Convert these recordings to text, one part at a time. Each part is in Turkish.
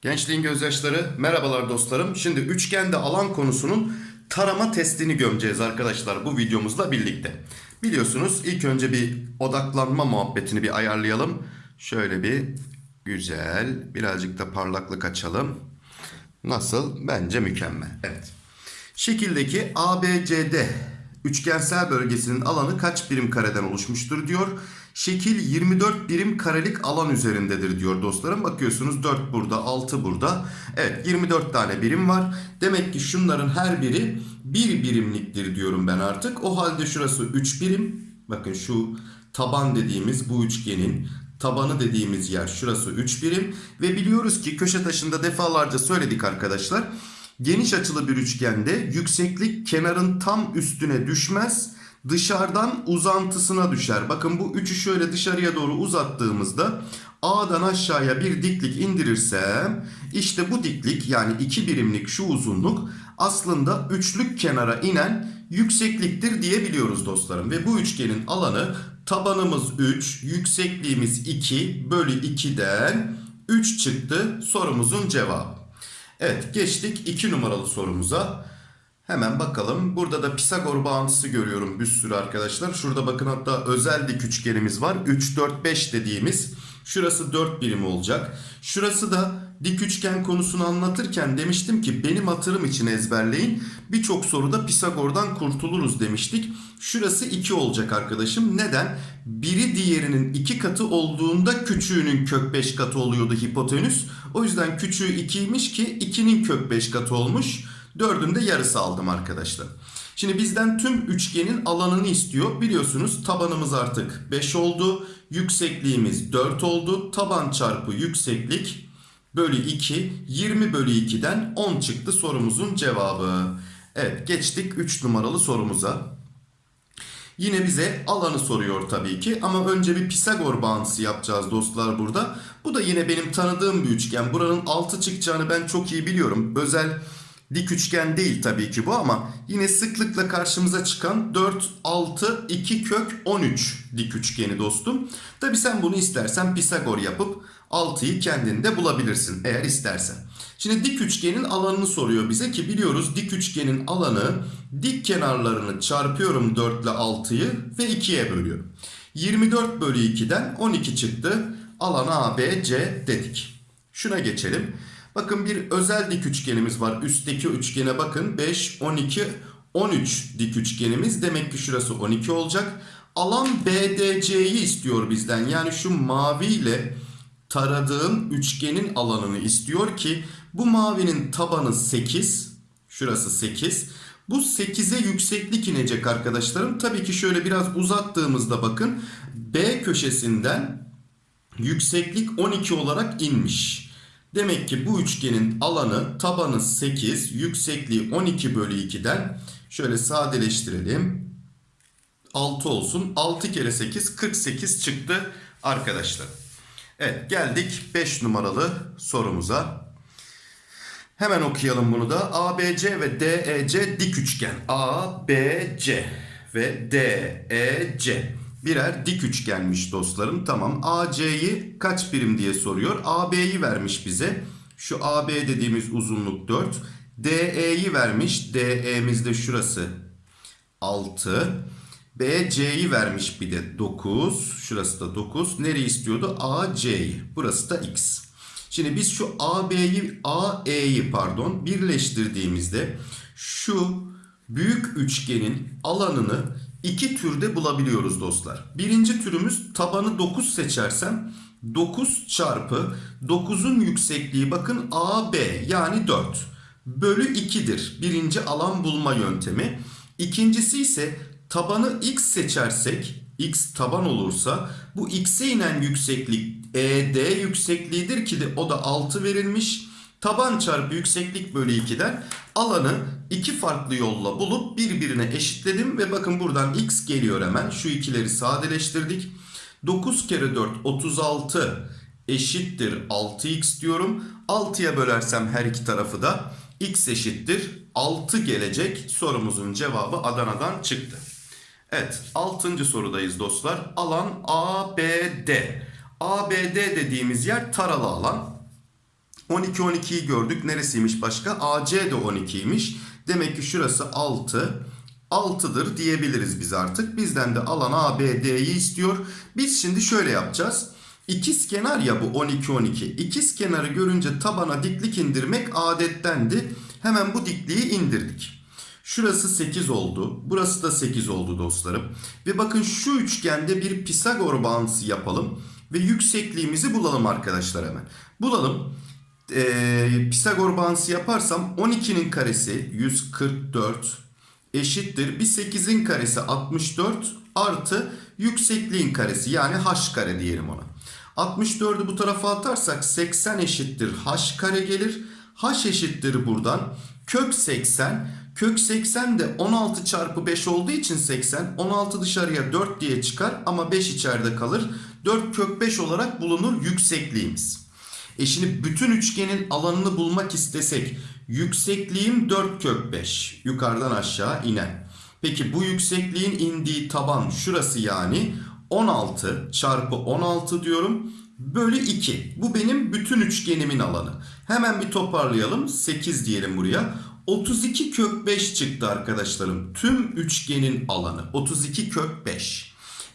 Gençliğin gözyaşları merhabalar dostlarım. Şimdi üçgende alan konusunun tarama testini gömeceğiz arkadaşlar bu videomuzla birlikte. Biliyorsunuz ilk önce bir odaklanma muhabbetini bir ayarlayalım. Şöyle bir güzel birazcık da parlaklık açalım. Nasıl? Bence mükemmel. Evet. Şekildeki ABCD üçgensel bölgesinin alanı kaç birim kareden oluşmuştur diyor. Şekil 24 birim karelik alan üzerindedir diyor dostlarım. Bakıyorsunuz 4 burada 6 burada. Evet 24 tane birim var. Demek ki şunların her biri 1 birimliktir diyorum ben artık. O halde şurası 3 birim. Bakın şu taban dediğimiz bu üçgenin tabanı dediğimiz yer şurası 3 birim. Ve biliyoruz ki köşe taşında defalarca söyledik arkadaşlar. Geniş açılı bir üçgende yükseklik kenarın tam üstüne düşmez. Dışarıdan uzantısına düşer. Bakın bu üçü şöyle dışarıya doğru uzattığımızda A'dan aşağıya bir diklik indirirsem işte bu diklik yani iki birimlik şu uzunluk aslında üçlük kenara inen yüksekliktir diyebiliyoruz dostlarım. Ve bu üçgenin alanı tabanımız 3, yüksekliğimiz 2 bölü 2'den 3 çıktı sorumuzun cevabı. Evet geçtik 2 numaralı sorumuza. Hemen bakalım. Burada da Pisagor bağıntısı görüyorum bir sürü arkadaşlar. Şurada bakın hatta özel dik üçgenimiz var. 3, 4, 5 dediğimiz. Şurası 4 birim olacak. Şurası da dik üçgen konusunu anlatırken demiştim ki benim hatırım için ezberleyin. Birçok soruda Pisagor'dan kurtuluruz demiştik. Şurası 2 olacak arkadaşım. Neden? Biri diğerinin 2 katı olduğunda küçüğünün kök 5 katı oluyordu hipotenüs. O yüzden küçüğü 2'ymiş ki 2'nin kök 5 katı olmuş. 4'ün de yarısı aldım arkadaşlar. Şimdi bizden tüm üçgenin alanını istiyor. Biliyorsunuz tabanımız artık 5 oldu. Yüksekliğimiz 4 oldu. Taban çarpı yükseklik bölü 2. 20 bölü 2'den 10 çıktı sorumuzun cevabı. Evet geçtik 3 numaralı sorumuza. Yine bize alanı soruyor tabii ki ama önce bir Pisagor bağıntısı yapacağız dostlar burada. Bu da yine benim tanıdığım bir üçgen. Buranın 6 çıkacağını ben çok iyi biliyorum. Özel dik üçgen değil tabii ki bu ama yine sıklıkla karşımıza çıkan 4, 6, 2 kök 13 dik üçgeni dostum. Tabii sen bunu istersen Pisagor yapıp 6'yı kendinde bulabilirsin eğer istersen. Şimdi dik üçgenin alanını soruyor bize ki biliyoruz dik üçgenin alanı dik kenarlarını çarpıyorum 4 ile 6'yı ve 2'ye bölüyorum. 24 bölü 2'den 12 çıktı. Alan ABC dedik. Şuna geçelim. Bakın bir özel dik üçgenimiz var. Üstteki üçgene bakın. 5, 12, 13 dik üçgenimiz. Demek ki şurası 12 olacak. Alan BDC'yi istiyor bizden. Yani şu maviyle taradığım üçgenin alanını istiyor ki bu mavinin tabanı 8. Şurası 8. Bu 8'e yükseklik inecek arkadaşlarım. Tabii ki şöyle biraz uzattığımızda bakın B köşesinden yükseklik 12 olarak inmiş. Demek ki bu üçgenin alanı tabanı 8, yüksekliği 12 bölü 2'den şöyle sadeleştirelim. 6 olsun. 6 kere 8 48 çıktı arkadaşlar. Evet geldik 5 numaralı sorumuza. Hemen okuyalım bunu da. ABC ve DEC dik üçgen. ABC ve DEC birer dik üçgenmiş dostlarım. Tamam AC'yi kaç birim diye soruyor. AB'yi vermiş bize. Şu AB dediğimiz uzunluk 4. DE'yi vermiş. DE'miz de şurası 6. BC'yi vermiş bir de 9. Şurası da 9. Nereyi istiyordu? AC'yi. Burası da X. Şimdi biz şu AB'yi AE'yi pardon birleştirdiğimizde şu büyük üçgenin alanını iki türde bulabiliyoruz dostlar. Birinci türümüz tabanı 9 seçersem 9 çarpı 9'un yüksekliği bakın AB yani 4 bölü 2'dir. Birinci alan bulma yöntemi. İkincisi ise tabanı x seçersek x taban olursa bu x'e inen yükseklik ED yüksekliğidir ki de o da 6 verilmiş. Taban çarpı yükseklik bölü 2'den alanı iki farklı yolla bulup birbirine eşitledim. Ve bakın buradan x geliyor hemen. Şu ikileri sadeleştirdik. 9 kere 4 36 eşittir 6x diyorum. 6'ya bölersem her iki tarafı da x eşittir 6 gelecek. Sorumuzun cevabı Adana'dan çıktı. Evet, altıncı sorudayız dostlar. Alan ABD. ABD dediğimiz yer taralı alan. 12 12'yi gördük. Neresiymiş başka? AC de 12'ymiş. Demek ki şurası 6. 6'dır diyebiliriz biz artık. Bizden de alan ABD'yi istiyor. Biz şimdi şöyle yapacağız. İkiz kenar ya bu 12 12. İkiz kenarı görünce tabana diklik indirmek adettendi. Hemen bu dikliği indirdik. Şurası 8 oldu. Burası da 8 oldu dostlarım. Ve bakın şu üçgende bir Pisagor bağıntısı yapalım. Ve yüksekliğimizi bulalım arkadaşlar hemen. Bulalım. Ee, Pisagor bağıntısı yaparsam 12'nin karesi 144 eşittir. Bir 8'in karesi 64 artı yüksekliğin karesi yani h kare diyelim ona. 64'ü bu tarafa atarsak 80 eşittir h kare gelir. h eşittir buradan kök 80 Kök 80 de 16 çarpı 5 olduğu için 80. 16 dışarıya 4 diye çıkar ama 5 içeride kalır. 4 kök 5 olarak bulunur yüksekliğimiz. E şimdi bütün üçgenin alanını bulmak istesek yüksekliğim 4 kök 5. Yukarıdan aşağı inen. Peki bu yüksekliğin indiği taban şurası yani 16 çarpı 16 diyorum. Bölü 2. Bu benim bütün üçgenimin alanı. Hemen bir toparlayalım. 8 diyelim buraya. 32 kök 5 çıktı arkadaşlarım. Tüm üçgenin alanı 32 kök 5.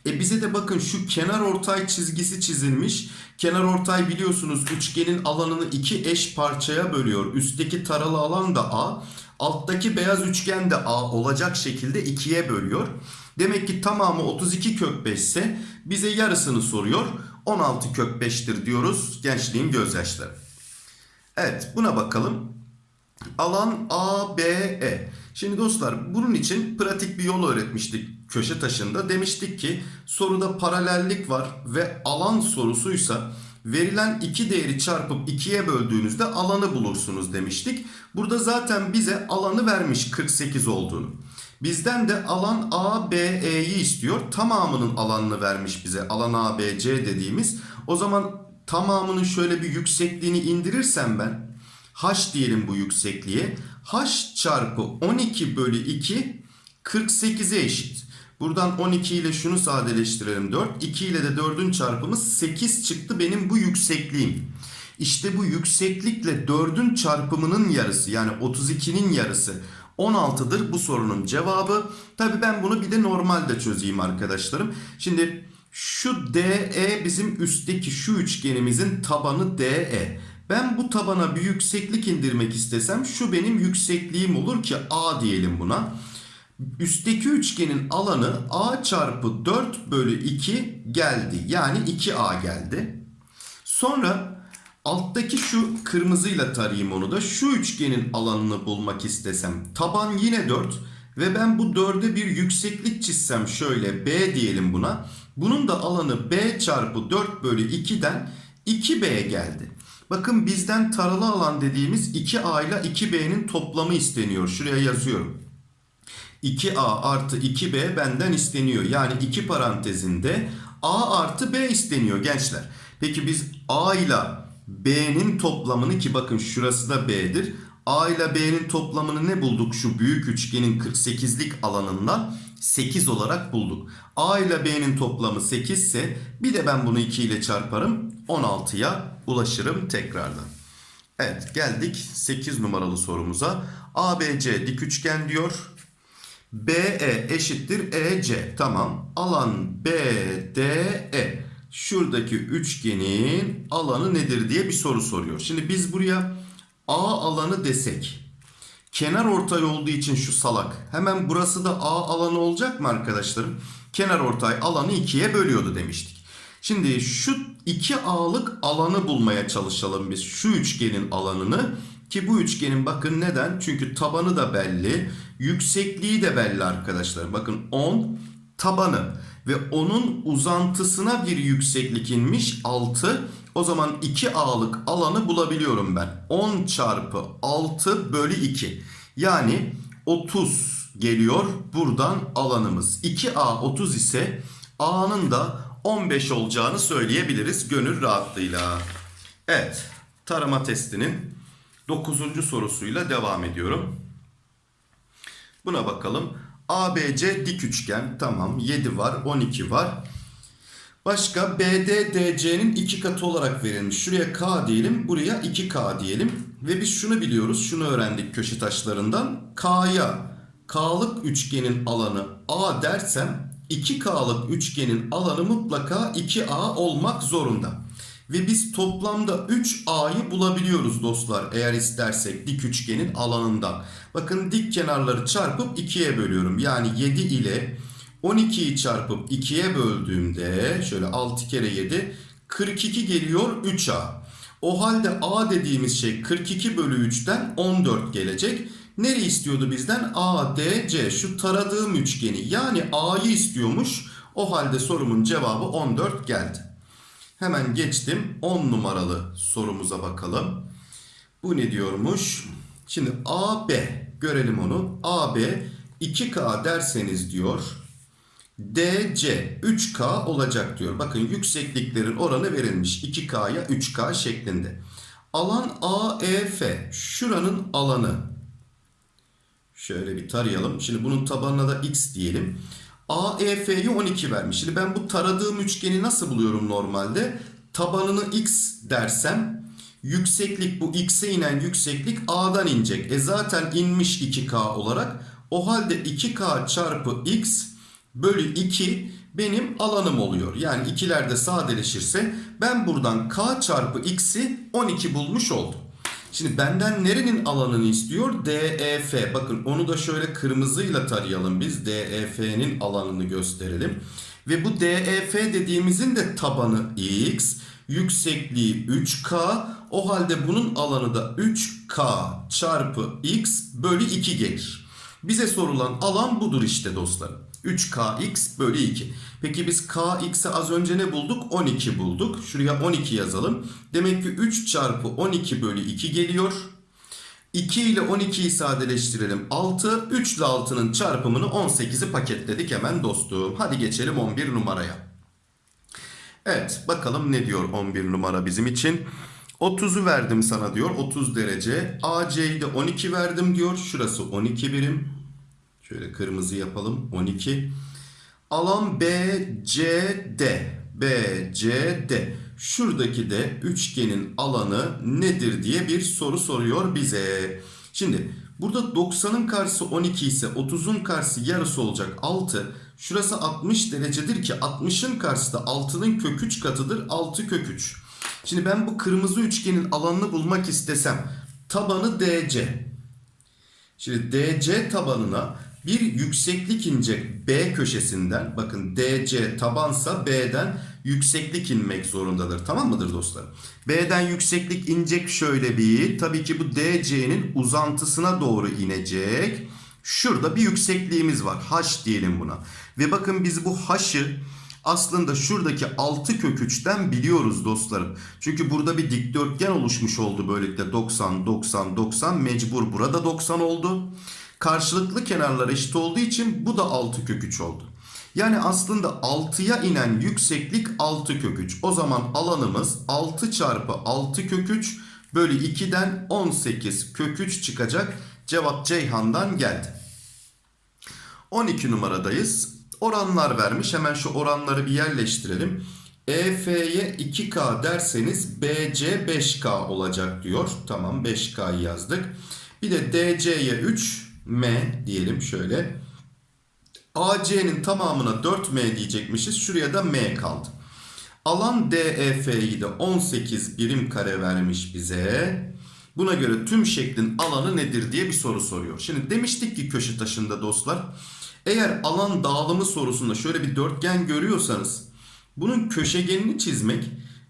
E bize de bakın şu kenar ortay çizgisi çizilmiş. Kenar ortay biliyorsunuz üçgenin alanını iki eş parçaya bölüyor. Üstteki taralı alan da A, alttaki beyaz üçgen de A olacak şekilde ikiye bölüyor. Demek ki tamamı 32 kök 5 ise bize yarısını soruyor. 16 kök 5'tir diyoruz gençliğin gözyaşları. Evet buna bakalım. Alan ABE. Şimdi dostlar bunun için pratik bir yol öğretmiştik köşe taşında. Demiştik ki soruda paralellik var ve alan sorusuysa verilen iki değeri çarpıp ikiye böldüğünüzde alanı bulursunuz demiştik. Burada zaten bize alanı vermiş 48 olduğunu. Bizden de alan ABE'yi istiyor. Tamamının alanını vermiş bize. Alan ABC dediğimiz. O zaman tamamının şöyle bir yüksekliğini indirirsem ben h diyelim bu yüksekliğe. h çarpı 12 bölü 2 48'e eşit. Buradan 12 ile şunu sadeleştirelim 4. 2 ile de 4'ün çarpımı 8 çıktı benim bu yüksekliğim. İşte bu yükseklikle 4'ün çarpımının yarısı yani 32'nin yarısı 16'dır bu sorunun cevabı. Tabi ben bunu bir de normalde çözeyim arkadaşlarım. Şimdi şu DE bizim üstteki şu üçgenimizin tabanı DE. Ben bu tabana bir yükseklik indirmek istesem şu benim yüksekliğim olur ki A diyelim buna. Üstteki üçgenin alanı A çarpı 4 bölü 2 geldi. Yani 2A geldi. Sonra alttaki şu kırmızıyla tarayayım onu da. Şu üçgenin alanını bulmak istesem. Taban yine 4 ve ben bu 4'e bir yükseklik çizsem şöyle B diyelim buna. Bunun da alanı B çarpı 4 bölü 2'den 2B geldi. Bakın bizden taralı alan dediğimiz 2A ile 2B'nin toplamı isteniyor. Şuraya yazıyorum. 2A artı 2B benden isteniyor. Yani 2 parantezinde A artı B isteniyor gençler. Peki biz A ile B'nin toplamını ki bakın şurası da B'dir. A ile B'nin toplamını ne bulduk? Şu büyük üçgenin 48'lik alanından 8 olarak bulduk. A ile B'nin toplamı 8 ise bir de ben bunu 2 ile çarparım. 16'ya ulaşırım tekrardan. Evet geldik 8 numaralı sorumuza. ABC dik üçgen diyor. BE eşittir EC. Tamam. Alan BDE. Şuradaki üçgenin alanı nedir diye bir soru soruyor. Şimdi biz buraya A alanı desek. Kenar ortay olduğu için şu salak. Hemen burası da A alanı olacak mı arkadaşlarım? Kenar ortay alanı ikiye bölüyordu demiştik. Şimdi şu 2A'lık alanı bulmaya çalışalım biz. Şu üçgenin alanını. Ki bu üçgenin bakın neden? Çünkü tabanı da belli. Yüksekliği de belli arkadaşlar. Bakın 10 tabanı. Ve onun uzantısına bir yükseklik inmiş 6. O zaman 2A'lık alanı bulabiliyorum ben. 10 çarpı 6 bölü 2. Yani 30 geliyor buradan alanımız. 2A 30 ise A'nın da 15 olacağını söyleyebiliriz gönül rahatlığıyla. Evet tarama testinin 9. sorusuyla devam ediyorum. Buna bakalım. ABC dik üçgen. Tamam 7 var 12 var. Başka BD DC'nin iki katı olarak verilmiş. Şuraya K diyelim, buraya 2K diyelim. Ve biz şunu biliyoruz, şunu öğrendik köşe taşlarından. K'ya K'lık üçgenin alanı A dersem 2K'lık üçgenin alanı mutlaka 2A olmak zorunda. Ve biz toplamda 3A'yı bulabiliyoruz dostlar eğer istersek dik üçgenin alanından. Bakın dik kenarları çarpıp 2'ye bölüyorum. Yani 7 ile 12'yi çarpıp 2'ye böldüğümde şöyle 6 kere 7 42 geliyor 3A. O halde A dediğimiz şey 42 bölü 3'ten 14 gelecek. Nereyi istiyordu bizden? A, D, C. Şu taradığım üçgeni yani A'yı istiyormuş. O halde sorumun cevabı 14 geldi. Hemen geçtim 10 numaralı sorumuza bakalım. Bu ne diyormuş? Şimdi AB görelim onu. AB 2K derseniz diyor. DC 3K olacak diyor. Bakın yüksekliklerin oranı verilmiş. 2K'ya 3K şeklinde. Alan AEF. Şuranın alanı. Şöyle bir tarayalım. Şimdi bunun tabanına da X diyelim. AEF'yi 12 vermiş. Şimdi ben bu taradığım üçgeni nasıl buluyorum normalde? Tabanını X dersem yükseklik bu X'e inen yükseklik A'dan inecek. E zaten inmiş 2K olarak. O halde 2K çarpı X bölü 2 benim alanım oluyor. Yani ikilerde sadeleşirse ben buradan K çarpı X'i 12 bulmuş oldum. Şimdi benden nerenin alanını istiyor? DEF. Bakın onu da şöyle kırmızıyla tarayalım biz. DEF'nin alanını gösterelim. Ve bu DEF dediğimizin de tabanı X. Yüksekliği 3K. O halde bunun alanı da 3K çarpı X bölü 2 gelir. Bize sorulan alan budur işte dostlarım. 3kx bölü 2. Peki biz kx'i az önce ne bulduk? 12 bulduk. Şuraya 12 yazalım. Demek ki 3 çarpı 12 bölü 2 geliyor. 2 ile 12'yi sadeleştirelim. 6. 3 ile 6'nın çarpımını 18'i paketledik hemen dostum. Hadi geçelim 11 numaraya. Evet bakalım ne diyor 11 numara bizim için. 30'u verdim sana diyor 30 derece. AC'yi de 12 verdim diyor. Şurası 12 birim. Şöyle kırmızı yapalım. 12. Alan BCD. BCD. Şuradaki de üçgenin alanı nedir diye bir soru soruyor bize. Şimdi burada 90'ın karşısı 12 ise 30'un karşısı yarısı olacak 6. Şurası 60 derecedir ki 60'ın karşısı da 6'nın kök 3 katıdır 6 kök 3. Şimdi ben bu kırmızı üçgenin alanını bulmak istesem tabanı DC. Şimdi DC tabanına bir yükseklik inecek B köşesinden. Bakın DC tabansa B'den yükseklik inmek zorundadır. Tamam mıdır dostlar? B'den yükseklik inecek şöyle bir. Tabii ki bu DC'nin uzantısına doğru inecek. Şurada bir yüksekliğimiz var. H diyelim buna. Ve bakın biz bu H'ı aslında şuradaki 6 kök 3'ten biliyoruz dostlarım. Çünkü burada bir dikdörtgen oluşmuş oldu böylelikle 90 90 90 mecbur burada 90 oldu. Karşılıklı kenarlar eşit olduğu için bu da 6 kök 3 oldu. Yani aslında 6'ya inen yükseklik 6 kök 3. O zaman alanımız 6 çarpı 6 kök 3 bölü 2'den 18 kök 3 çıkacak. Cevap Ceyhan'dan geldi. 12 numaradayız. Oranlar vermiş. Hemen şu oranları bir yerleştirelim. EF'ye 2K derseniz BC 5K olacak diyor. Tamam 5K'yı yazdık. Bir de DC'ye 3 M diyelim şöyle. AC'nin tamamına 4M diyecekmişiz. Şuraya da M kaldı. Alan DEF'yi de 18 birim kare vermiş bize. Buna göre tüm şeklin alanı nedir diye bir soru soruyor. Şimdi demiştik ki köşe taşında dostlar. Eğer alan dağılımı sorusunda şöyle bir dörtgen görüyorsanız bunun köşegenini çizmek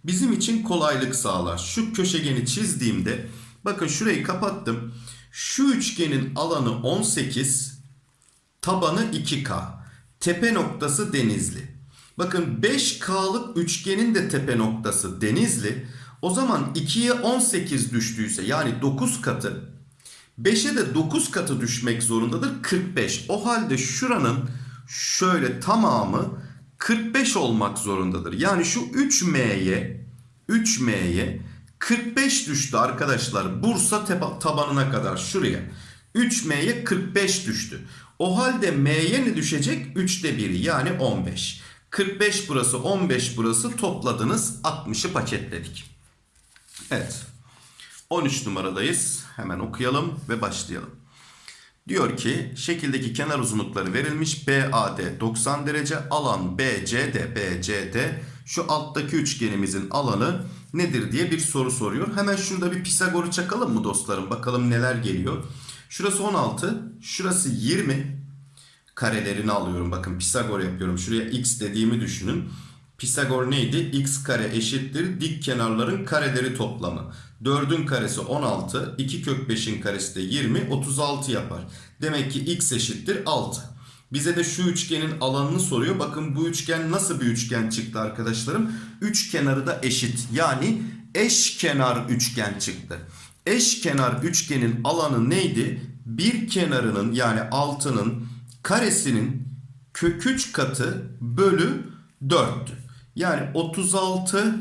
bizim için kolaylık sağlar. Şu köşegeni çizdiğimde bakın şurayı kapattım. Şu üçgenin alanı 18, tabanı 2K. Tepe noktası Denizli. Bakın 5K'lık üçgenin de tepe noktası Denizli. O zaman 2'ye 18 düştüyse yani 9 katı 5'e de 9 katı düşmek zorundadır 45. O halde şuranın şöyle tamamı 45 olmak zorundadır. Yani şu 3M'ye 3M'ye 45 düştü arkadaşlar. Bursa tabanına kadar şuraya. 3M'ye 45 düştü. O halde m'ye ne düşecek? 3'te 1'i yani 15. 45 burası 15 burası topladınız 60'ı paketledik. Evet. 13 numaradayız. Hemen okuyalım ve başlayalım. Diyor ki şekildeki kenar uzunlukları verilmiş. BAD 90 derece alan BCD BCD şu alttaki üçgenimizin alanı nedir diye bir soru soruyor. Hemen şurada bir Pisagor'u çakalım mı dostlarım? Bakalım neler geliyor. Şurası 16, şurası 20 karelerini alıyorum. Bakın Pisagor yapıyorum. Şuraya x dediğimi düşünün. Pisagor neydi? x kare eşittir dik kenarların kareleri toplamı. 4'ün karesi 16, 2 kök 5'in karesi de 20, 36 yapar. Demek ki x eşittir 6. Bize de şu üçgenin alanını soruyor. Bakın bu üçgen nasıl bir üçgen çıktı arkadaşlarım? Üç kenarı da eşit. Yani eşkenar üçgen çıktı. Eşkenar üçgenin alanı neydi? Bir kenarının yani altının karesinin kök 3 katı bölü 4'tü. Yani 36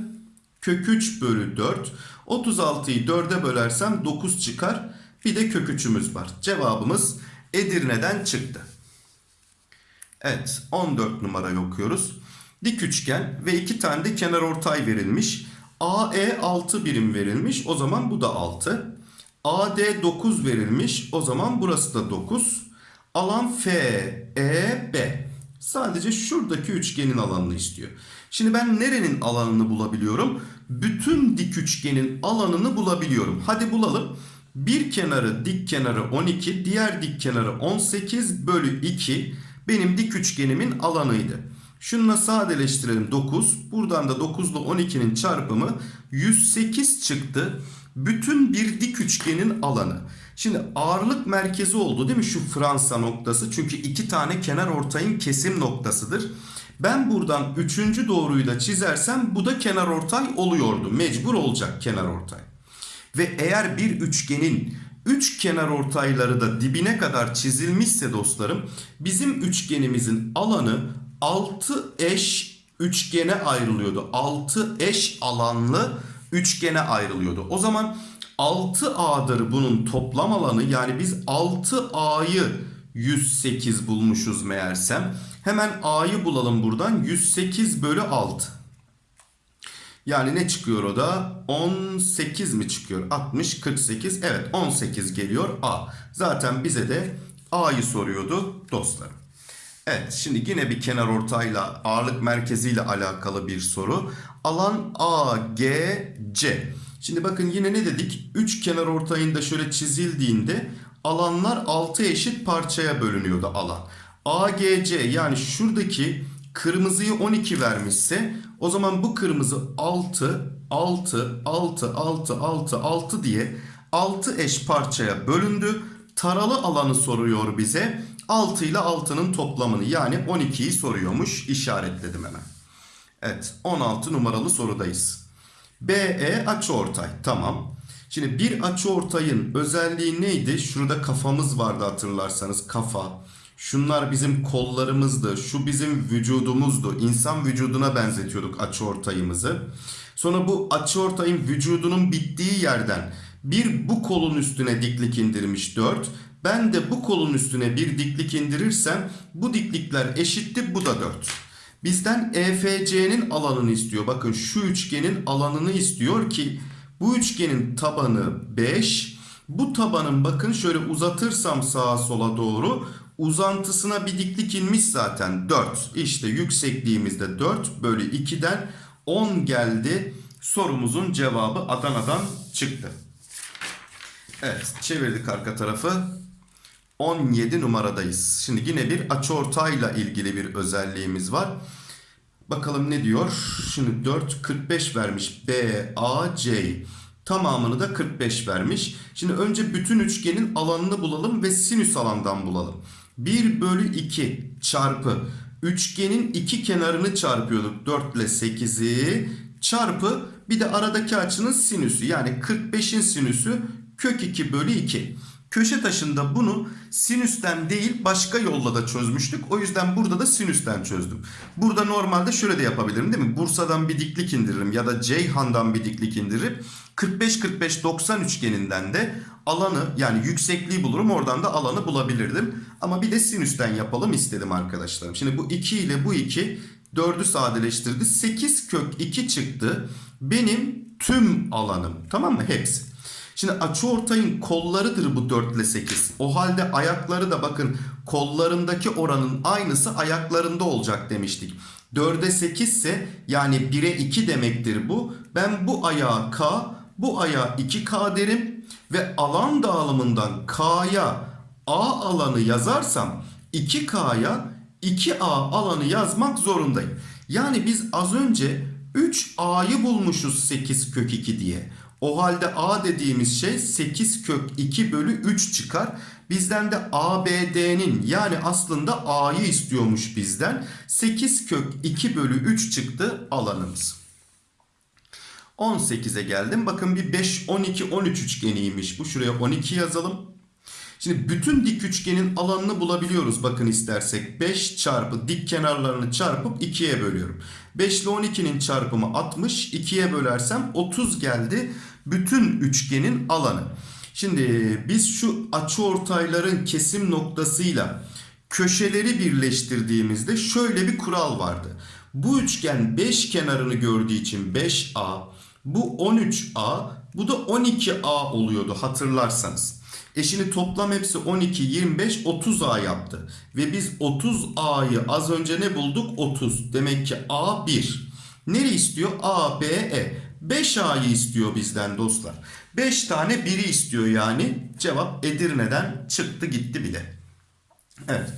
kök 3 bölü 4. 36'yı 4'e bölersem 9 çıkar. Bir de kök 3'ümüz var. Cevabımız Edirne'den çıktı. Evet 14 numarayı okuyoruz. Dik üçgen ve iki tane de kenar ortay verilmiş. AE 6 birim verilmiş. O zaman bu da 6. AD 9 verilmiş. O zaman burası da 9. Alan FEB. Sadece şuradaki üçgenin alanını istiyor. Şimdi ben nerenin alanını bulabiliyorum? Bütün dik üçgenin alanını bulabiliyorum. Hadi bulalım. Bir kenarı dik kenarı 12, diğer dik kenarı 18 bölü 2 benim dik üçgenimin alanıydı. Şununla sadeleştirelim 9. Buradan da 9 ile 12'nin çarpımı 108 çıktı. Bütün bir dik üçgenin alanı. Şimdi ağırlık merkezi oldu değil mi şu Fransa noktası? Çünkü iki tane kenar ortayın kesim noktasıdır. Ben buradan üçüncü doğruyu da çizersem bu da kenar ortay oluyordu. Mecbur olacak kenar ortay. Ve eğer bir üçgenin üç kenar ortayları da dibine kadar çizilmişse dostlarım bizim üçgenimizin alanı 6 eş üçgene ayrılıyordu. 6 eş alanlı üçgene ayrılıyordu. O zaman 6A'dır bunun toplam alanı yani biz 6A'yı 108 bulmuşuz meğersem. Hemen A'yı bulalım buradan 108 bölü 6. Yani ne çıkıyor o da? 18 mi çıkıyor? 60, 48. Evet 18 geliyor A. Zaten bize de A'yı soruyordu dostlarım. Evet şimdi yine bir kenar ortayla ağırlık merkeziyle alakalı bir soru. Alan AGC. Şimdi bakın yine ne dedik? 3 kenar ortayında şöyle çizildiğinde alanlar 6 eşit parçaya bölünüyordu alan. AGC yani şuradaki kırmızıyı 12 vermişse o zaman bu kırmızı 6, 6, 6, 6, 6, 6 diye 6 eş parçaya bölündü. Taralı alanı soruyor bize. 6 ile 6'nın toplamını yani 12'yi soruyormuş. İşaretledim hemen. Evet 16 numaralı sorudayız. BE açıortay tamam. Şimdi bir açıortayın özelliği neydi? Şurada kafamız vardı hatırlarsanız kafa. Şunlar bizim kollarımızdı. Şu bizim vücudumuzdu. İnsan vücuduna benzetiyorduk açıortayımızı. Sonra bu açıortayın vücudunun bittiği yerden bir bu kolun üstüne diklik indirmiş 4. Ben de bu kolun üstüne bir diklik indirirsem bu diklikler eşitti bu da 4. Bizden EFC'nin alanını istiyor. Bakın şu üçgenin alanını istiyor ki bu üçgenin tabanı 5. Bu tabanın bakın şöyle uzatırsam sağa sola doğru uzantısına bir diklik inmiş zaten 4. İşte yüksekliğimizde 4 bölü 2'den 10 geldi. Sorumuzun cevabı Adana'dan çıktı. Evet çevirdik arka tarafı. 17 numaradayız. Şimdi yine bir açıortayla ilgili bir özelliğimiz var. Bakalım ne diyor? Şimdi 4 45 vermiş B A C. Tamamını da 45 vermiş. Şimdi önce bütün üçgenin alanını bulalım ve sinüs alandan bulalım. 1 bölü 2 çarpı üçgenin iki kenarını çarpıyorduk. 4 ile 8'i çarpı bir de aradaki açının sinüsü. Yani 45'in sinüsü kök 2 bölü 2. Köşe taşında bunu sinüsten değil başka yolla da çözmüştük. O yüzden burada da sinüsten çözdüm. Burada normalde şöyle de yapabilirim değil mi? Bursa'dan bir diklik indiririm ya da Ceyhan'dan bir diklik indirip 45-45-90 üçgeninden de alanı yani yüksekliği bulurum. Oradan da alanı bulabilirdim. Ama bir de sinüsten yapalım istedim arkadaşlarım. Şimdi bu 2 ile bu 2 4'ü sadeleştirdi. 8 kök 2 çıktı. Benim tüm alanım. Tamam mı? Hepsi. Şimdi açıortayın kollarıdır bu 4 ile 8. O halde ayakları da bakın kollarındaki oranın aynısı ayaklarında olacak demiştik. 4'e 8 ise yani 1'e 2 demektir bu. Ben bu ayağa K, bu ayağa 2K derim ve alan dağılımından K'ya A alanı yazarsam 2K'ya 2A alanı yazmak zorundayım. Yani biz az önce 3A'yı bulmuşuz 8 kök 2 diye. O halde A dediğimiz şey 8 kök 2 bölü 3 çıkar. Bizden de ABD'nin yani aslında A'yı istiyormuş bizden. 8 kök 2 bölü 3 çıktı alanımız. 18'e geldim. Bakın bir 5, 12, 13 üçgeniymiş. Bu şuraya 12 yazalım. Şimdi bütün dik üçgenin alanını bulabiliyoruz bakın istersek. 5 çarpı dik kenarlarını çarpıp 2'ye bölüyorum. 5 ile 12'nin çarpımı 60. 2'ye bölersem 30 geldi. Bütün üçgenin alanı. Şimdi biz şu açıortayların kesim noktasıyla köşeleri birleştirdiğimizde şöyle bir kural vardı. Bu üçgen 5 kenarını gördüğü için 5A, bu 13A, bu da 12A oluyordu hatırlarsanız. E şimdi toplam hepsi 12, 25, 30A yaptı. Ve biz 30A'yı az önce ne bulduk? 30. Demek ki A 1. Nere istiyor? A, B, E. 5A'yı istiyor bizden dostlar. 5 tane 1'i istiyor yani. Cevap Edirne'den çıktı gitti bile. Evet.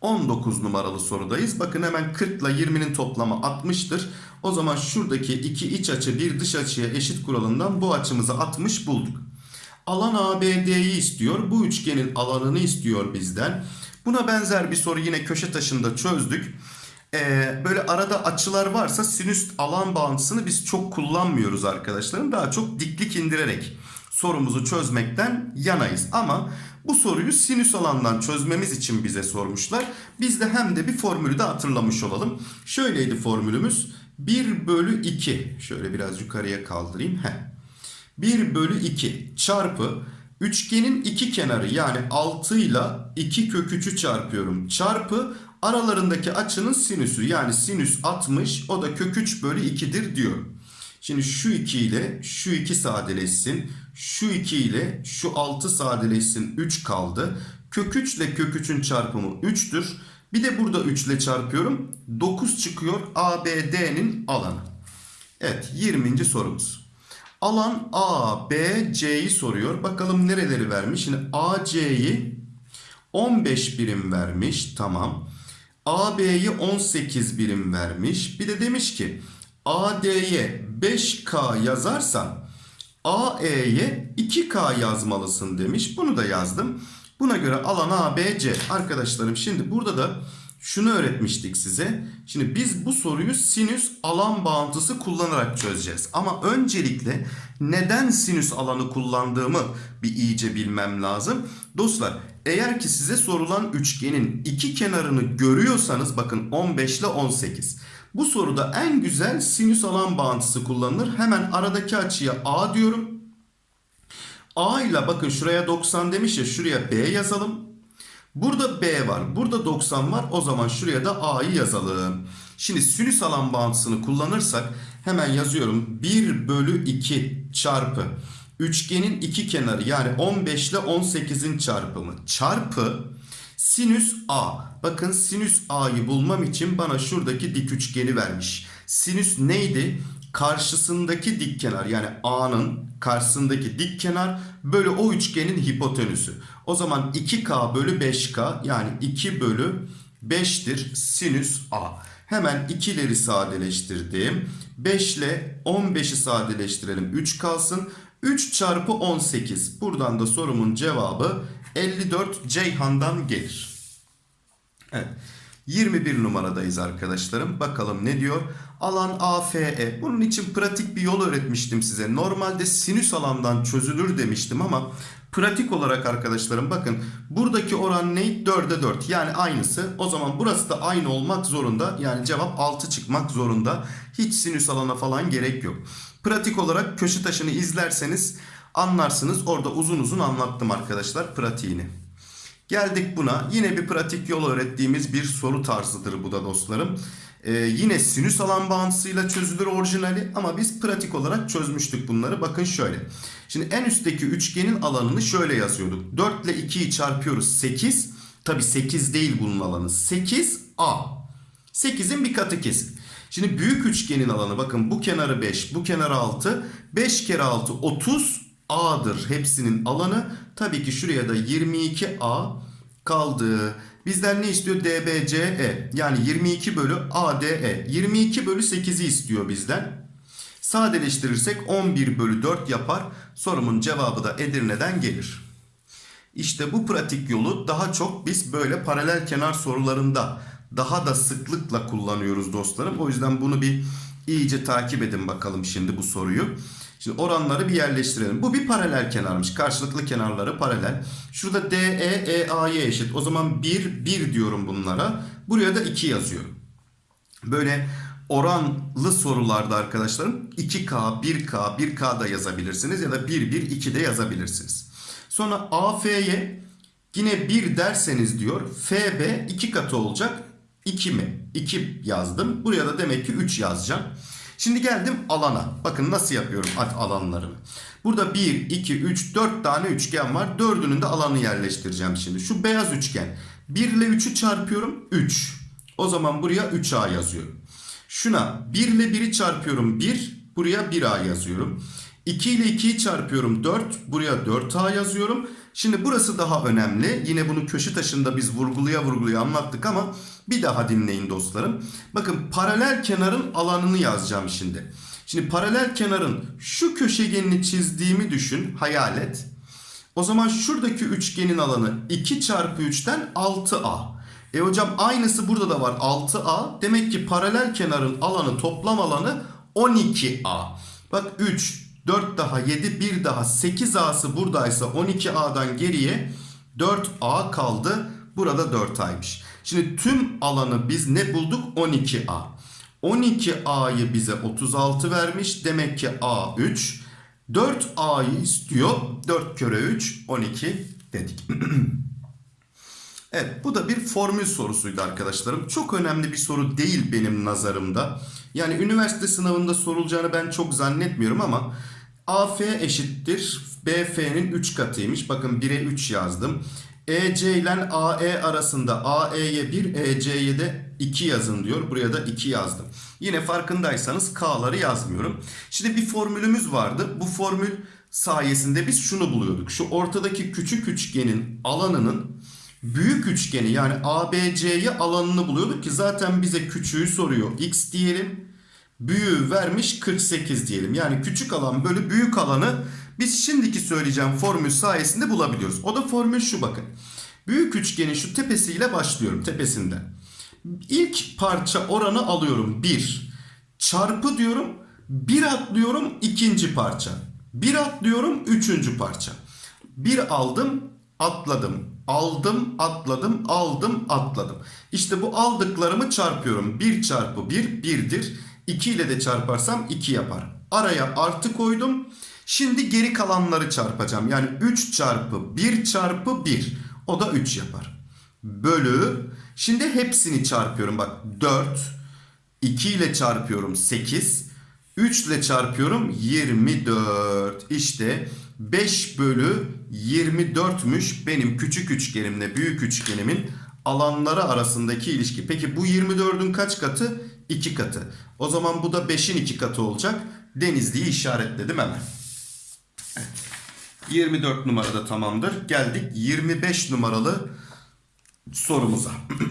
19 numaralı sorudayız. Bakın hemen 40 ile 20'nin toplamı 60'tır. O zaman şuradaki iki iç açı bir dış açıya eşit kuralından bu açımızı 60 bulduk. Alan ABD'yi istiyor. Bu üçgenin alanını istiyor bizden. Buna benzer bir soru yine köşe taşında çözdük. Ee, böyle arada açılar varsa sinüs alan bağıntısını biz çok kullanmıyoruz arkadaşlarım. Daha çok diklik indirerek sorumuzu çözmekten yanayız. Ama bu soruyu sinüs alandan çözmemiz için bize sormuşlar. Biz de hem de bir formülü de hatırlamış olalım. Şöyleydi formülümüz. 1 bölü 2. Şöyle biraz yukarıya kaldırayım. Heh. 1 bölü 2 çarpı üçgenin iki kenarı yani 6 ile 2 kök 3'ü çarpıyorum. Çarpı aralarındaki açının sinüsü yani sinüs 60 o da kök 3 bölü 2'dir diyorum. Şimdi şu 2 ile şu 2 sadeleşsin. Şu 2 ile şu 6 sadeleşsin 3 kaldı. Kök 3 ile kök 3'ün çarpımı 3'tür. Bir de burada 3 ile çarpıyorum. 9 çıkıyor ABD'nin alanı. Evet 20. sorumuz. Alan A, B, C'yi soruyor. Bakalım nereleri vermiş. Şimdi AC'yi 15 birim vermiş. Tamam. AB'yi 18 birim vermiş. Bir de demiş ki AD'ye 5K yazarsan AE'ye 2K yazmalısın demiş. Bunu da yazdım. Buna göre alan ABC. Arkadaşlarım şimdi burada da şunu öğretmiştik size. Şimdi biz bu soruyu sinüs alan bağıntısı kullanarak çözeceğiz. Ama öncelikle neden sinüs alanı kullandığımı bir iyice bilmem lazım. Dostlar eğer ki size sorulan üçgenin iki kenarını görüyorsanız bakın 15 ile 18. Bu soruda en güzel sinüs alan bağıntısı kullanılır. Hemen aradaki açıya A diyorum. A ile bakın şuraya 90 demiş ya şuraya B yazalım. Burada B var. Burada 90 var. O zaman şuraya da A'yı yazalım. Şimdi sinüs alan bağıntısını kullanırsak hemen yazıyorum. 1 bölü 2 çarpı üçgenin iki kenarı yani 15 ile 18'in çarpımı çarpı sinüs A. Bakın sinüs A'yı bulmam için bana şuradaki dik üçgeni vermiş. Sinüs neydi? Karşısındaki dik kenar yani A'nın karşısındaki dik kenar bölü o üçgenin hipotenüsü. O zaman 2K bölü 5K yani 2 bölü 5'tir sinüs A. Hemen ikileri sadeleştirdim. 5 ile 15'i sadeleştirelim. 3 kalsın. 3 çarpı 18. Buradan da sorumun cevabı 54 Ceyhan'dan gelir. Evet. 21 numaradayız arkadaşlarım. Bakalım ne diyor? Alan AFE. Bunun için pratik bir yol öğretmiştim size. Normalde sinüs alandan çözülür demiştim ama Pratik olarak arkadaşlarım bakın buradaki oran ne? 4'e 4 yani aynısı. O zaman burası da aynı olmak zorunda. Yani cevap 6 çıkmak zorunda. Hiç sinüs alana falan gerek yok. Pratik olarak köşe taşını izlerseniz anlarsınız. Orada uzun uzun anlattım arkadaşlar pratiğini. Geldik buna. Yine bir pratik yol öğrettiğimiz bir soru tarzıdır bu da dostlarım. Ee, yine sinüs alan bağıntısıyla çözülür orijinali ama biz pratik olarak çözmüştük bunları. Bakın şöyle. Şimdi en üstteki üçgenin alanını şöyle yazıyorduk. 4 ile 2'yi çarpıyoruz 8. Tabi 8 değil bunun alanı. 8A. 8'in bir katı kesin. Şimdi büyük üçgenin alanı bakın bu kenarı 5, bu kenarı 6. 5 kere 6 30 A'dır hepsinin alanı. Tabii ki şuraya da 22A kaldı. Bizden ne istiyor? DBCE. Yani 22 bölü ADE. 22 bölü 8'i istiyor bizden. Sadeleştirirsek 11 bölü 4 yapar. Sorumun cevabı da Edirne'den gelir. İşte bu pratik yolu daha çok biz böyle paralel kenar sorularında daha da sıklıkla kullanıyoruz dostlarım. O yüzden bunu bir iyice takip edin bakalım şimdi bu soruyu. Şimdi oranları bir yerleştirelim. Bu bir paralel kenarmış. Karşılıklı kenarları paralel. Şurada DE, EA'ya eşit. O zaman 1, 1 diyorum bunlara. Buraya da 2 yazıyorum. Böyle oranlı sorularda arkadaşlarım 2K, 1K, 1K da yazabilirsiniz ya da 1, 1, 2 de yazabilirsiniz. Sonra AF'ye yine 1 derseniz diyor FB 2 katı olacak. 2 mi? 2 yazdım. Buraya da demek ki 3 yazacağım. Şimdi geldim alana. Bakın nasıl yapıyorum alanlarını. Burada 1, 2, 3, 4 tane üçgen var. Dördünün de alanı yerleştireceğim şimdi. Şu beyaz üçgen. 1 ile 3'ü çarpıyorum 3. O zaman buraya 3A yazıyorum. Şuna 1 ile 1'i çarpıyorum 1. Buraya 1A yazıyorum. 2 ile 2'yi çarpıyorum 4. Buraya 4A yazıyorum. Şimdi burası daha önemli. Yine bunu köşe taşında biz vurguluya vurguluya anlattık ama bir daha dinleyin dostlarım. Bakın paralel kenarın alanını yazacağım şimdi. Şimdi paralel kenarın şu köşegenini çizdiğimi düşün, hayal et. O zaman şuradaki üçgenin alanı 2 çarpı 3'ten 6A. E hocam aynısı burada da var 6A. Demek ki paralel kenarın alanı toplam alanı 12A. Bak 3, 4 daha 7, 1 daha 8A'sı buradaysa 12A'dan geriye 4A kaldı. Burada 4A'ymış. Şimdi tüm alanı biz ne bulduk? 12A. 12A'yı bize 36 vermiş. Demek ki A 3. 4A'yı istiyor. 4 kere 3 12 dedik. evet bu da bir formül sorusuydu arkadaşlarım. Çok önemli bir soru değil benim nazarımda. Yani üniversite sınavında sorulacağını ben çok zannetmiyorum ama AF eşittir BF'nin 3 katıymış. Bakın 1'e 3 yazdım. EC ile AE arasında AE'ye 1, EC'ye de 2 yazın diyor. Buraya da 2 yazdım. Yine farkındaysanız K'ları yazmıyorum. Şimdi bir formülümüz vardı. Bu formül sayesinde biz şunu buluyorduk. Şu ortadaki küçük üçgenin alanının büyük üçgeni yani ABC'ye alanını buluyorduk ki zaten bize küçüğü soruyor. X diyelim. Büyüğü vermiş 48 diyelim. Yani küçük alan bölü büyük alanı biz şimdiki söyleyeceğim formül sayesinde bulabiliyoruz. O da formül şu bakın. Büyük üçgenin şu tepesiyle başlıyorum tepesinden. İlk parça oranı alıyorum 1. Çarpı diyorum 1 atlıyorum ikinci parça. 1 atlıyorum üçüncü parça. 1 aldım atladım. Aldım atladım aldım atladım. İşte bu aldıklarımı çarpıyorum. 1 çarpı 1 1'dir. 2 ile de çarparsam 2 yapar. Araya artı koydum. Şimdi geri kalanları çarpacağım. Yani 3 çarpı 1 çarpı 1. O da 3 yapar. Bölü. Şimdi hepsini çarpıyorum. Bak 4. 2 ile çarpıyorum 8. 3 ile çarpıyorum 24. İşte 5 bölü 24'müş benim küçük üçgenimle büyük üçgenimin alanları arasındaki ilişki. Peki bu 24'ün kaç katı? 2 katı. O zaman bu da 5'in 2 katı olacak. Denizli'yi işaretledim hemen. 24 numarada tamamdır. Geldik 25 numaralı sorumuza.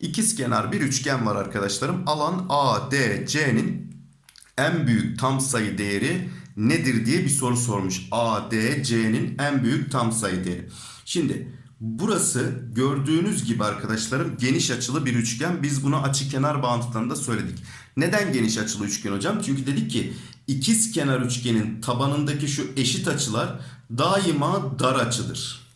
İkizkenar bir üçgen var arkadaşlarım. Alan ADC'nin en büyük tam sayı değeri nedir diye bir soru sormuş. ADC'nin en büyük tam sayı değeri. Şimdi Burası gördüğünüz gibi arkadaşlarım geniş açılı bir üçgen. Biz bunu açı kenar bağıntılarında söyledik. Neden geniş açılı üçgen hocam? Çünkü dedik ki ikiz kenar üçgenin tabanındaki şu eşit açılar daima dar açıdır.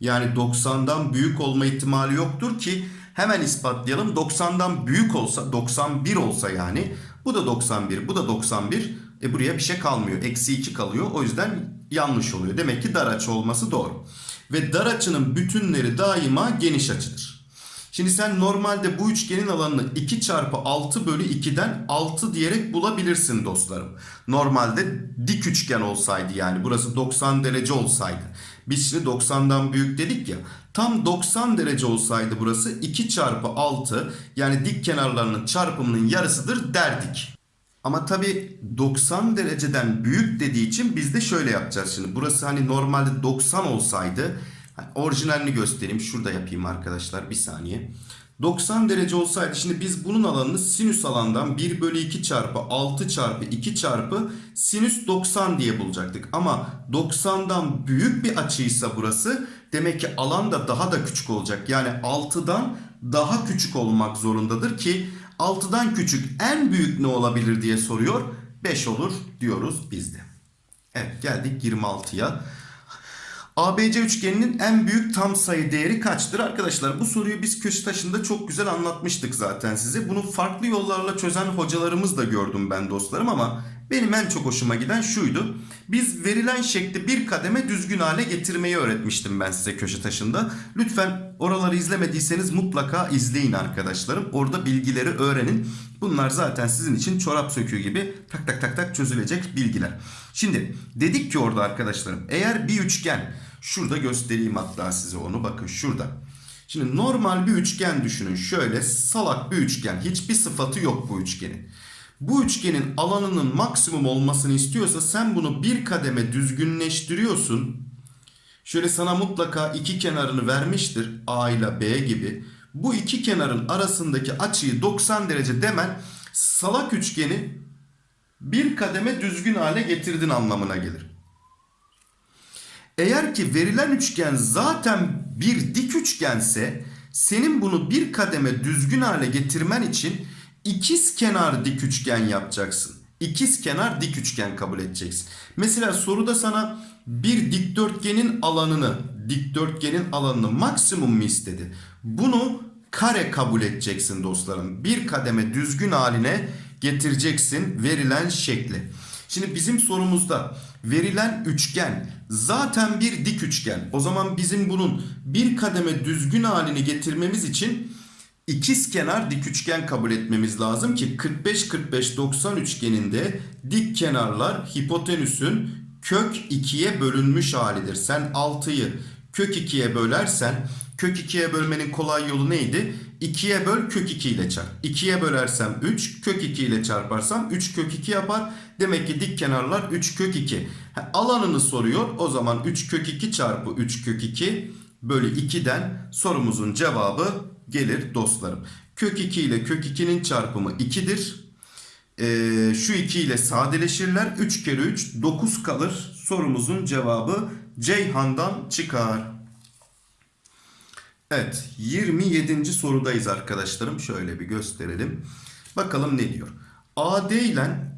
Yani 90'dan büyük olma ihtimali yoktur ki hemen ispatlayalım. 90'dan büyük olsa 91 olsa yani bu da 91 bu da 91 e buraya bir şey kalmıyor. Eksi 2 kalıyor o yüzden yanlış oluyor. Demek ki dar açı olması doğru. Ve dar açının bütünleri daima geniş açıdır. Şimdi sen normalde bu üçgenin alanını 2 çarpı 6 bölü 2'den 6 diyerek bulabilirsin dostlarım. Normalde dik üçgen olsaydı yani burası 90 derece olsaydı. Biz şimdi 90'dan büyük dedik ya. Tam 90 derece olsaydı burası 2 çarpı 6 yani dik kenarlarının çarpımının yarısıdır derdik. Ama tabi 90 dereceden büyük dediği için biz de şöyle yapacağız şimdi. Burası hani normalde 90 olsaydı hani orijinalini göstereyim. Şurada yapayım arkadaşlar bir saniye. 90 derece olsaydı şimdi biz bunun alanını sinüs alandan 1 bölü 2 çarpı 6 çarpı 2 çarpı sinüs 90 diye bulacaktık. Ama 90'dan büyük bir açıysa burası demek ki alan da daha da küçük olacak. Yani 6'dan daha küçük olmak zorundadır ki 6'dan küçük en büyük ne olabilir diye soruyor. 5 olur diyoruz biz de. Evet geldik 26'ya. ABC üçgeninin en büyük tam sayı değeri kaçtır? Arkadaşlar bu soruyu biz Köştaşı'nda çok güzel anlatmıştık zaten size. Bunu farklı yollarla çözen hocalarımız da gördüm ben dostlarım ama benim en çok hoşuma giden şuydu. Biz verilen şekli bir kademe düzgün hale getirmeyi öğretmiştim ben size köşe taşında. Lütfen oraları izlemediyseniz mutlaka izleyin arkadaşlarım. Orada bilgileri öğrenin. Bunlar zaten sizin için çorap söküğü gibi tak tak tak tak çözülecek bilgiler. Şimdi dedik ki orada arkadaşlarım eğer bir üçgen şurada göstereyim hatta size onu bakın şurada. Şimdi normal bir üçgen düşünün. Şöyle salak bir üçgen. Hiçbir sıfatı yok bu üçgenin. Bu üçgenin alanının maksimum olmasını istiyorsa sen bunu bir kademe düzgünleştiriyorsun. Şöyle sana mutlaka iki kenarını vermiştir. A ile B gibi. Bu iki kenarın arasındaki açıyı 90 derece demen salak üçgeni bir kademe düzgün hale getirdin anlamına gelir. Eğer ki verilen üçgen zaten bir dik üçgense senin bunu bir kademe düzgün hale getirmen için ikiz kenar dik üçgen yapacaksın. İkiz kenar dik üçgen kabul edeceksin. Mesela soruda sana bir dikdörtgenin alanını, dikdörtgenin alanını maksimum mu istedi? Bunu kare kabul edeceksin dostlarım. Bir kademe düzgün haline getireceksin verilen şekli. Şimdi bizim sorumuzda verilen üçgen zaten bir dik üçgen. O zaman bizim bunun bir kademe düzgün halini getirmemiz için ikiz kenar dik üçgen kabul etmemiz lazım ki 45-45-90 üçgeninde dik kenarlar hipotenüsün kök 2'ye bölünmüş halidir. Sen 6'yı kök 2'ye bölersen kök 2'ye bölmenin kolay yolu neydi? 2'ye böl kök 2 ile çarp. 2'ye bölersem 3 kök 2 ile çarparsam 3 kök 2 yapar. Demek ki dik kenarlar 3 kök 2. Ha, alanını soruyor. O zaman 3 kök 2 çarpı 3 kök 2 bölü 2'den sorumuzun cevabı gelir dostlarım. Kök 2 ile kök 2'nin çarpımı 2'dir. Ee, şu 2 ile sadeleşirler. 3 kere 3 9 kalır. Sorumuzun cevabı Ceyhan'dan çıkar. Evet 27. sorudayız arkadaşlarım. Şöyle bir gösterelim. Bakalım ne diyor. AD ile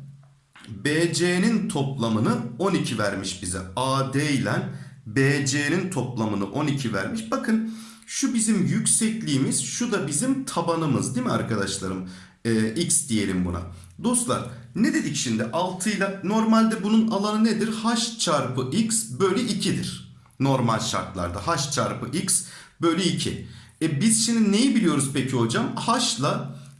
BC'nin toplamını 12 vermiş bize. AD ile BC'nin toplamını 12 vermiş. Bakın şu bizim yüksekliğimiz, şu da bizim tabanımız değil mi arkadaşlarım? Ee, X diyelim buna. Dostlar ne dedik şimdi? 6 ile normalde bunun alanı nedir? H çarpı X bölü 2'dir. Normal şartlarda H çarpı X bölü 2. E biz şimdi neyi biliyoruz peki hocam? H ile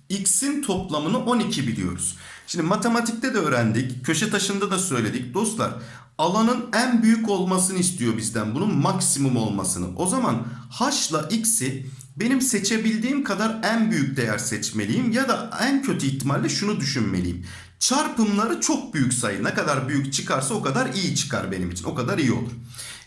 X'in toplamını 12 biliyoruz. Şimdi matematikte de öğrendik. Köşe taşında da söyledik. Dostlar alanın en büyük olmasını istiyor bizden. Bunun maksimum olmasını. O zaman H ile X'i benim seçebildiğim kadar en büyük değer seçmeliyim. Ya da en kötü ihtimalle şunu düşünmeliyim. Çarpımları çok büyük sayı. Ne kadar büyük çıkarsa o kadar iyi çıkar benim için. O kadar iyi olur.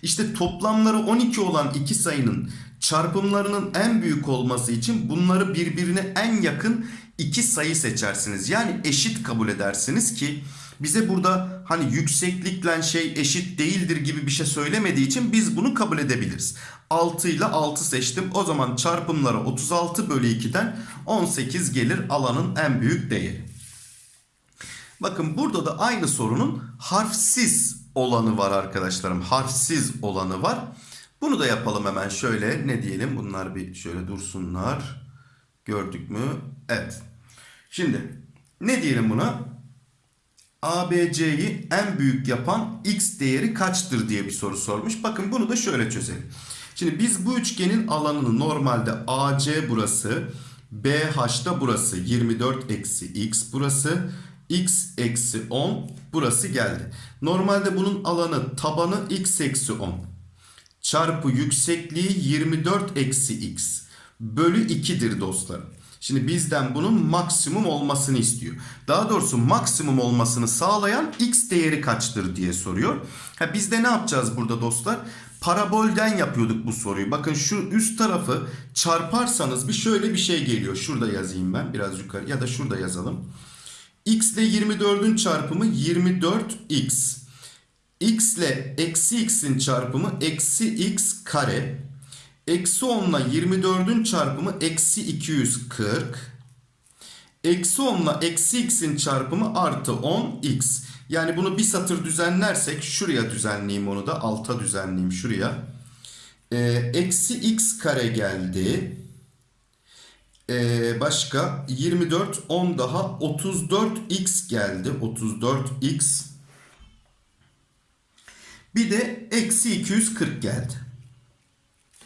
İşte toplamları 12 olan iki sayının çarpımlarının en büyük olması için bunları birbirine en yakın iki sayı seçersiniz. Yani eşit kabul edersiniz ki bize burada hani yükseklikle şey eşit değildir gibi bir şey söylemediği için biz bunu kabul edebiliriz. 6 ile 6 seçtim. O zaman çarpımları 36 bölü 2'den 18 gelir alanın en büyük değeri. Bakın burada da aynı sorunun harfsiz olanı var arkadaşlarım. Harfsiz olanı var. Bunu da yapalım hemen şöyle. Ne diyelim? Bunlar bir şöyle dursunlar. Gördük mü? Evet. Şimdi ne diyelim buna? ABC'yi en büyük yapan x değeri kaçtır diye bir soru sormuş. Bakın bunu da şöyle çözelim. Şimdi biz bu üçgenin alanını normalde AC burası, BH da burası 24 eksi x burası, x eksi 10 burası geldi. Normalde bunun alanı tabanı x eksi 10 çarpı yüksekliği 24 eksi x bölü 2'dir dostlarım. Şimdi bizden bunun maksimum olmasını istiyor. Daha doğrusu maksimum olmasını sağlayan x değeri kaçtır diye soruyor. Ha biz de ne yapacağız burada dostlar? Parabolden yapıyorduk bu soruyu. Bakın şu üst tarafı çarparsanız bir şöyle bir şey geliyor. Şurada yazayım ben biraz yukarı ya da şurada yazalım. x ile 24'ün çarpımı 24x. x ile eksi x'in çarpımı eksi x kare. Eksi 10 ile 24'ün çarpımı eksi 240. Eksi 10 ile eksi x'in çarpımı artı 10x. Yani bunu bir satır düzenlersek şuraya düzenleyeyim onu da alta düzenleyeyim şuraya. Ee, eksi x kare geldi. Ee, başka 24 10 daha 34x geldi. 34x. Bir de eksi 240 geldi.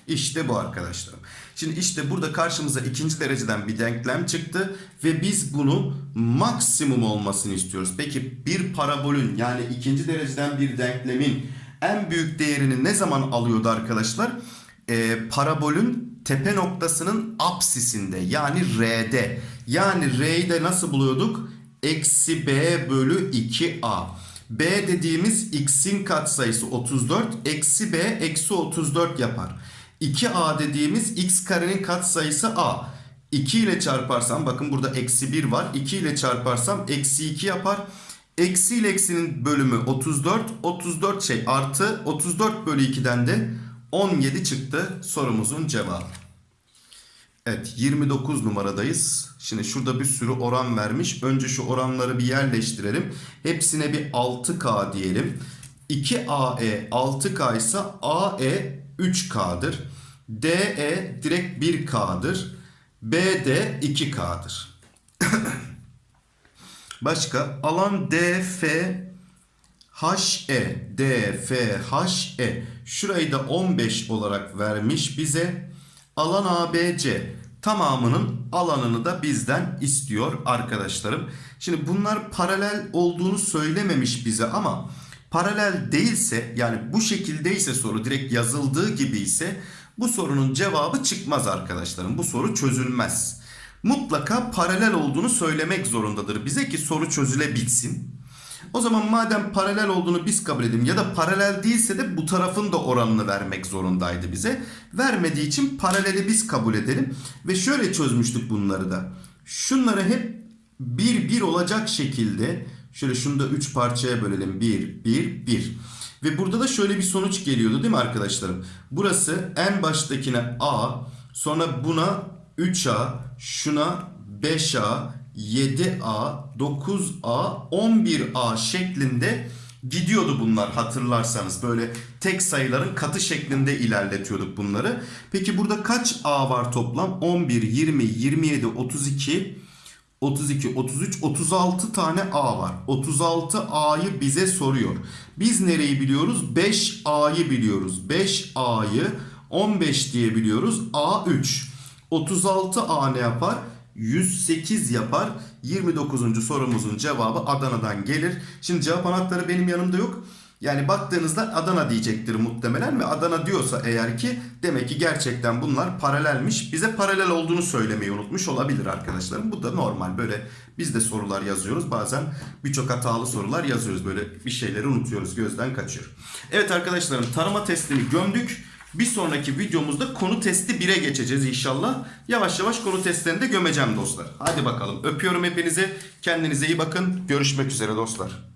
İşte bu arkadaşlar. Şimdi işte burada karşımıza ikinci dereceden bir denklem çıktı ve biz bunu maksimum olmasını istiyoruz. Peki bir parabolün yani ikinci dereceden bir denklemin en büyük değerini ne zaman alıyordu arkadaşlar? Ee, parabolün tepe noktasının apsisinde yani R'de. Yani R'yi de nasıl buluyorduk? Eksi B bölü 2A. B dediğimiz x'in katsayısı 34. Eksi B eksi 34 yapar. 2a dediğimiz x karenin katsayısı a. 2 ile çarparsam bakın burada eksi 1 var. 2 ile çarparsam eksi 2 yapar. Eksi ile eksinin bölümü 34. 34 şey artı 34 bölü 2'den de 17 çıktı sorumuzun cevabı. Evet 29 numaradayız. Şimdi şurada bir sürü oran vermiş. Önce şu oranları bir yerleştirelim. Hepsine bir 6K diyelim. 2AE 6K ise AE 3K'dır. DE direkt 1K'dır. BD 2K'dır. Başka alan DF HE DFHE şurayı da 15 olarak vermiş bize. Alan ABC tamamının alanını da bizden istiyor arkadaşlarım. Şimdi bunlar paralel olduğunu söylememiş bize ama paralel değilse yani bu şekildeyse soru direkt yazıldığı gibi ise bu sorunun cevabı çıkmaz arkadaşlarım. Bu soru çözülmez. Mutlaka paralel olduğunu söylemek zorundadır bize ki soru çözülebilsin. O zaman madem paralel olduğunu biz kabul edelim ya da paralel değilse de bu tarafın da oranını vermek zorundaydı bize. Vermediği için paraleli biz kabul edelim. Ve şöyle çözmüştük bunları da. Şunları hep bir bir olacak şekilde şöyle şunu da 3 parçaya bölelim. 1, 1, 1. Ve burada da şöyle bir sonuç geliyordu değil mi arkadaşlarım? Burası en baştakine A, sonra buna 3A, şuna 5A, 7A, 9A, 11A şeklinde gidiyordu bunlar hatırlarsanız. Böyle tek sayıların katı şeklinde ilerletiyorduk bunları. Peki burada kaç A var toplam? 11, 20, 27, 32, 32, 33, 36 tane A var. 36 A'yı bize soruyor. Biz nereyi biliyoruz? 5 A'yı biliyoruz. 5 A'yı 15 diye biliyoruz. A 3. 36 A ne yapar? 108 yapar. 29. sorumuzun cevabı Adana'dan gelir. Şimdi cevap anahtarı benim yanımda yok. Yani baktığınızda Adana diyecektir muhtemelen ve Adana diyorsa eğer ki demek ki gerçekten bunlar paralelmiş. Bize paralel olduğunu söylemeyi unutmuş olabilir arkadaşlarım. Bu da normal böyle biz de sorular yazıyoruz. Bazen birçok hatalı sorular yazıyoruz. Böyle bir şeyleri unutuyoruz gözden kaçıyor. Evet arkadaşlarım tarama testini gömdük. Bir sonraki videomuzda konu testi 1'e geçeceğiz inşallah. Yavaş yavaş konu testlerini de gömeceğim dostlar. Hadi bakalım. Öpüyorum hepinizi. Kendinize iyi bakın. Görüşmek üzere dostlar.